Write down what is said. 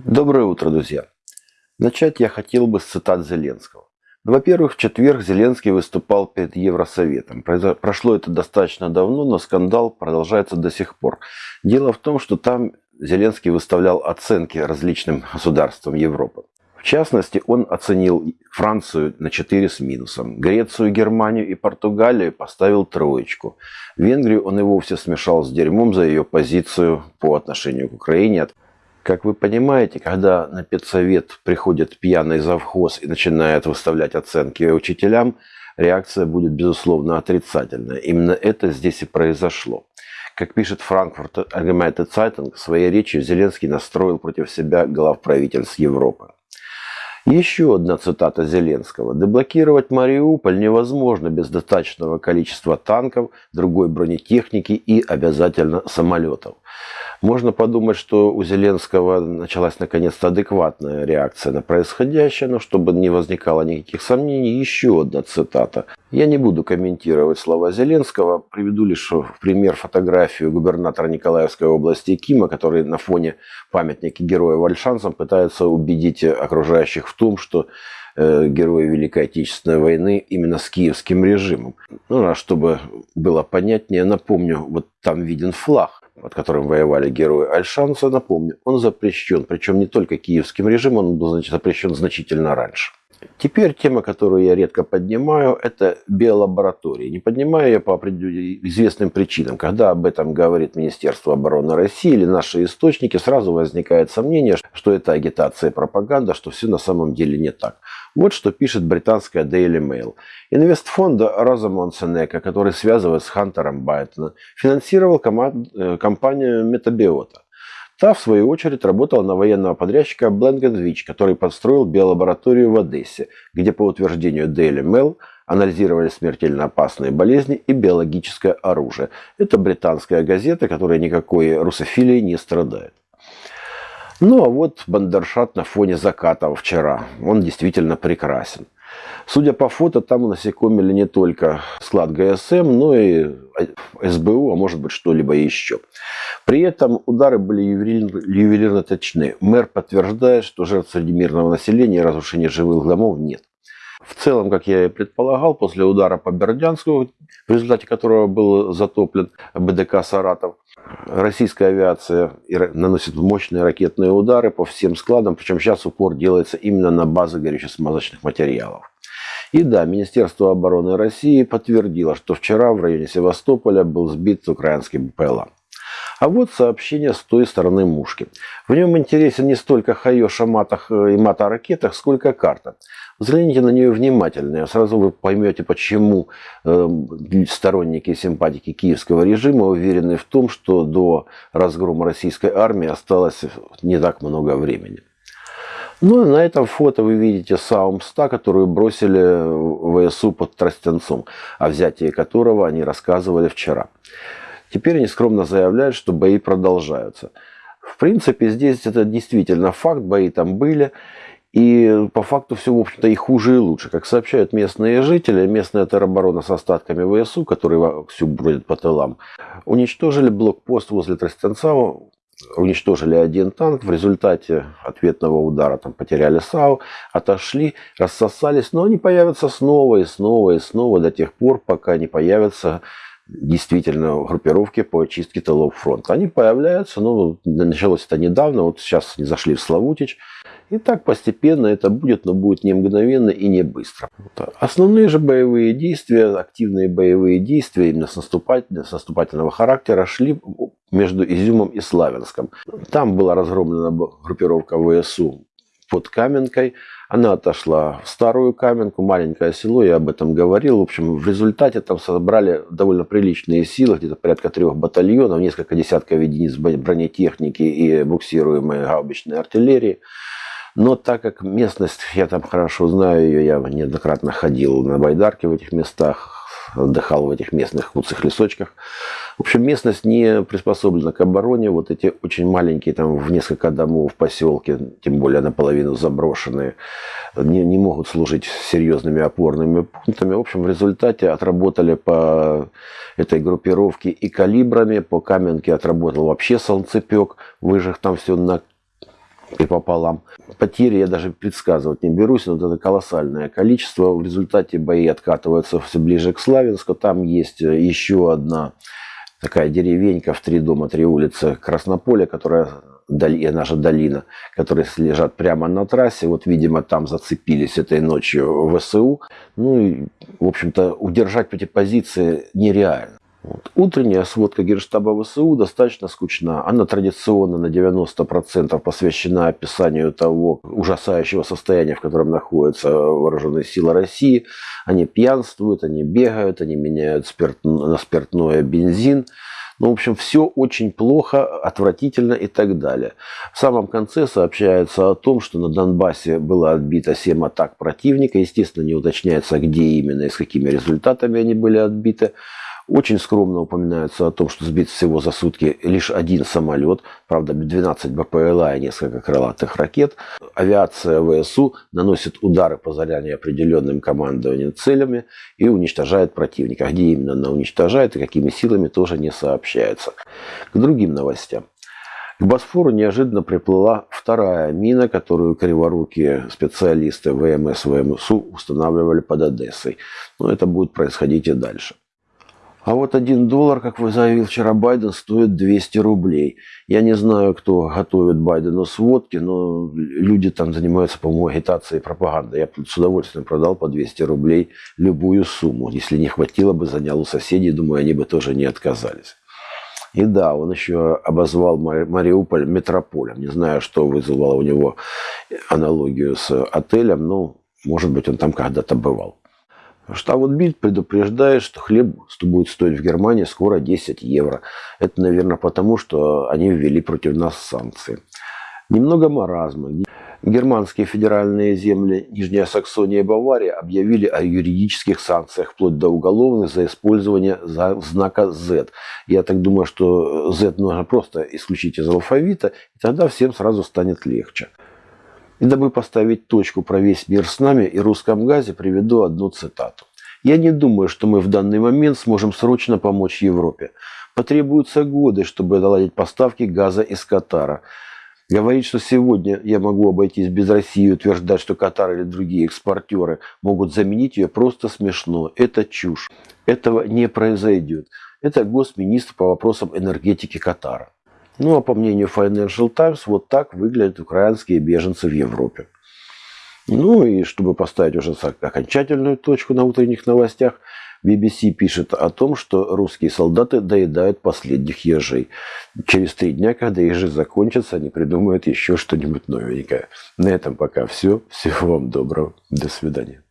Доброе утро, друзья! Начать я хотел бы с цитат Зеленского. Ну, во-первых, в четверг Зеленский выступал перед Евросоветом. Прошло это достаточно давно, но скандал продолжается до сих пор. Дело в том, что там Зеленский выставлял оценки различным государствам Европы. В частности, он оценил Францию на 4 с минусом, Грецию, Германию и Португалию поставил троечку. Венгрию он и вовсе смешал с дерьмом за ее позицию по отношению к Украине. Как вы понимаете, когда на педсовет приходит пьяный завхоз и начинает выставлять оценки учителям, реакция будет, безусловно, отрицательная. Именно это здесь и произошло. Как пишет Франкфурт Allgemeine Zeitung, в своей речи Зеленский настроил против себя глав правительств Европы. Еще одна цитата Зеленского. «Деблокировать Мариуполь невозможно без достаточного количества танков, другой бронетехники и обязательно самолетов». Можно подумать, что у Зеленского началась наконец-то адекватная реакция на происходящее, но чтобы не возникало никаких сомнений, еще одна цитата. Я не буду комментировать слова Зеленского, приведу лишь в пример фотографию губернатора Николаевской области Кима, который на фоне памятника героя Вальшанцам пытается убедить окружающих в том, что э, герои Великой Отечественной войны именно с киевским режимом. Ну, а чтобы было понятнее, напомню, вот там виден флаг под которым воевали герои Альшанса, напомню, он запрещен. Причем не только киевским режимом, он был запрещен значительно раньше. Теперь тема, которую я редко поднимаю, это биолаборатории. Не поднимаю я по известным причинам. Когда об этом говорит Министерство обороны России или наши источники, сразу возникает сомнение, что это агитация и пропаганда, что все на самом деле не так. Вот что пишет британская Daily Mail. Инвестфонда Розамон Сенека, который связывает с Хантером Байтона, финансировал э, компанию Метабиота. Та, в свою очередь, работала на военного подрядчика Бленгенвич, который построил биолабораторию в Одессе, где, по утверждению Daily Mail, анализировали смертельно опасные болезни и биологическое оружие. Это британская газета, которая никакой русофилией не страдает. Ну а вот Бандершат на фоне заката вчера. Он действительно прекрасен. Судя по фото, там насекомили не только склад ГСМ, но и СБУ, а может быть что-либо еще. При этом удары были ювелирно точны. Мэр подтверждает, что жертв среди мирного населения и разрушения живых домов нет. В целом, как я и предполагал, после удара по Бердянску, в результате которого был затоплен БДК «Саратов», российская авиация наносит мощные ракетные удары по всем складам, причем сейчас упор делается именно на базы горюче-смазочных материалов. И да, Министерство обороны России подтвердило, что вчера в районе Севастополя был сбит украинский БПЛА. А вот сообщение с той стороны мушки. В нем интересен не столько хайош о матах и мата ракетах, сколько карта. Взгляните на нее внимательно, сразу вы поймете, почему э, сторонники и симпатики киевского режима уверены в том, что до разгрома российской армии осталось не так много времени. Ну и на этом фото вы видите Саум-100, которую бросили в ВСУ под Тростенцом, о взятии которого они рассказывали вчера. Теперь они скромно заявляют, что бои продолжаются. В принципе, здесь это действительно факт, бои там были. И по факту все, в общем-то, и хуже, и лучше. Как сообщают местные жители, местная тероборона с остатками ВСУ, которые всю бродят по тылам, уничтожили блокпост возле Тростенцава, уничтожили один танк. В результате ответного удара там потеряли САУ, отошли, рассосались. Но они появятся снова и снова и снова до тех пор, пока не появятся действительно группировки по очистке тылов фронта. Они появляются, ну, началось это недавно, вот сейчас они зашли в Славутич. И так постепенно это будет, но будет не мгновенно и не быстро. Основные же боевые действия, активные боевые действия именно с, наступательного, с наступательного характера шли между Изюмом и Славянском. Там была разгромлена группировка ВСУ под Каменкой. Она отошла в старую Каменку, маленькое село, я об этом говорил. В общем, в результате там собрали довольно приличные силы, где-то порядка трех батальонов, несколько десятков единиц бронетехники и буксируемой гаубичной артиллерии. Но так как местность, я там хорошо знаю ее, я неоднократно ходил на байдарке в этих местах, отдыхал в этих местных куцых лесочках. В общем, местность не приспособлена к обороне. Вот эти очень маленькие, там в несколько домов поселки, тем более наполовину заброшенные, не, не могут служить серьезными опорными пунктами. В общем, в результате отработали по этой группировке и калибрами, по Каменке отработал вообще солнцепек, выжег там все на и пополам. Потери я даже предсказывать не берусь, но это колоссальное количество. В результате бои откатываются все ближе к Славянску. Там есть еще одна такая деревенька в три дома, три улицы Краснополя, которая доли, наша долина, которые лежат прямо на трассе. Вот, видимо, там зацепились этой ночью ВСУ. Ну и, в общем-то, удержать эти позиции нереально. Вот. Утренняя сводка Генштаба ВСУ достаточно скучна. Она традиционно на 90% посвящена описанию того ужасающего состояния, в котором находятся вооруженные силы России. Они пьянствуют, они бегают, они меняют спирт, на спиртное бензин. Ну, в общем, все очень плохо, отвратительно и так далее. В самом конце сообщается о том, что на Донбассе было отбито 7 атак противника. Естественно, не уточняется, где именно и с какими результатами они были отбиты. Очень скромно упоминается о том, что сбит всего за сутки лишь один самолет, правда 12 БПЛА и несколько крылатых ракет. Авиация ВСУ наносит удары по заранее определенным командованием целями и уничтожает противника. Где именно она уничтожает и какими силами тоже не сообщается. К другим новостям. К Босфору неожиданно приплыла вторая мина, которую криворукие специалисты ВМС ВМСУ устанавливали под Одессой. Но это будет происходить и дальше. А вот один доллар, как вы заявил вчера Байден, стоит 200 рублей. Я не знаю, кто готовит Байдену сводки, но люди там занимаются, по-моему, агитацией и пропагандой. Я с удовольствием продал по 200 рублей любую сумму. Если не хватило бы, занял у соседей, думаю, они бы тоже не отказались. И да, он еще обозвал Мариуполь метрополем. Не знаю, что вызвало у него аналогию с отелем, но, может быть, он там когда-то бывал. Штаб Бильд предупреждает, что хлеб будет стоить в Германии скоро 10 евро. Это, наверное, потому, что они ввели против нас санкции. Немного маразма. Германские федеральные земли Нижняя Саксония и Бавария объявили о юридических санкциях, вплоть до уголовных, за использование знака Z. Я так думаю, что Z нужно просто исключить из алфавита, и тогда всем сразу станет легче. И дабы поставить точку про весь мир с нами и русском газе, приведу одну цитату. «Я не думаю, что мы в данный момент сможем срочно помочь Европе. Потребуются годы, чтобы наладить поставки газа из Катара. Говорить, что сегодня я могу обойтись без России и утверждать, что Катар или другие экспортеры могут заменить ее, просто смешно. Это чушь. Этого не произойдет. Это госминистр по вопросам энергетики Катара. Ну а по мнению Financial Times, вот так выглядят украинские беженцы в Европе. Ну и чтобы поставить уже окончательную точку на утренних новостях, BBC пишет о том, что русские солдаты доедают последних ежей. Через три дня, когда ежи закончатся, они придумают еще что-нибудь новенькое. На этом пока все. Всего вам доброго. До свидания.